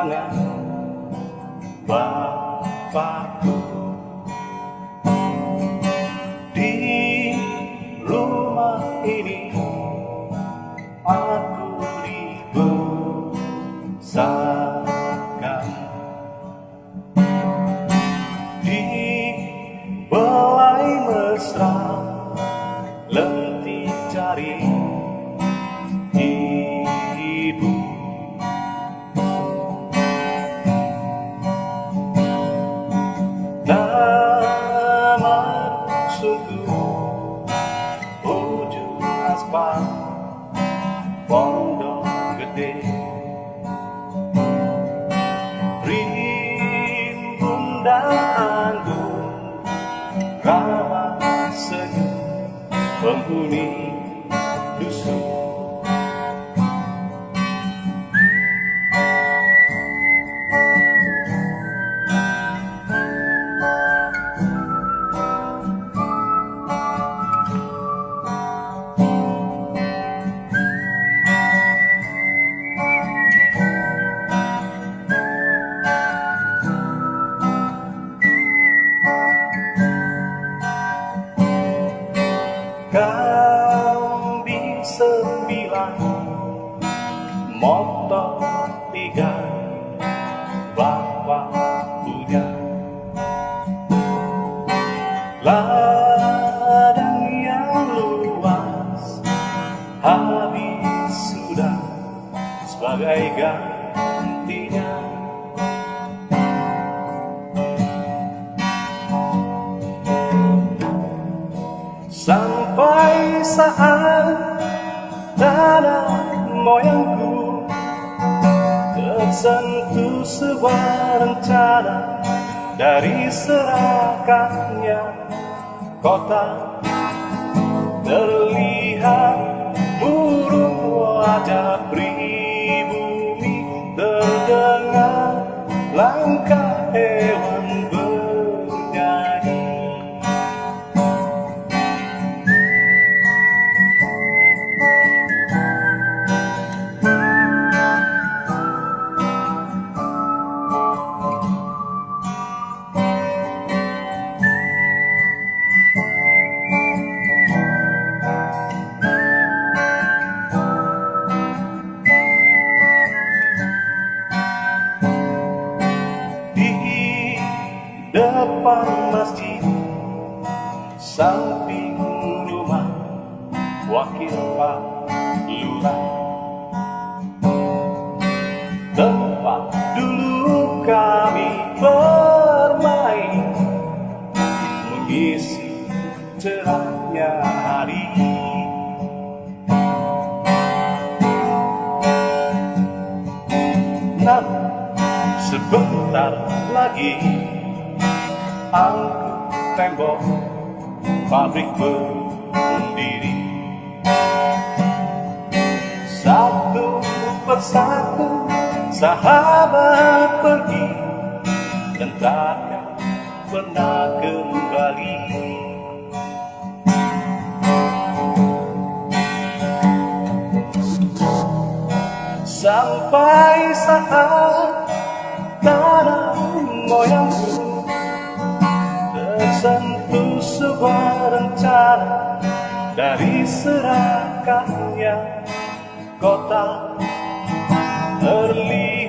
tangan Bapakku di rumah ini pondok gede. Rimbun dan anggun rawa sejuk penghuni tiga bapak punya. Ladang yang luas habis sudah sebagai gantinya. Sampai saat tanah moyangku Tersentuh sebuah rencana Dari serakannya kota Terlihat depan masjid samping rumah wakil pak lurah. Tempat dulu kami bermain mengisi cerahnya hari namun Sebentar lagi angkut tembok pabrik berdiri. Satu persatu sahabat pergi Dan takkan pernah kembali. Sampai saat tersentuh sebuah rencana dari serakannya kota terlihat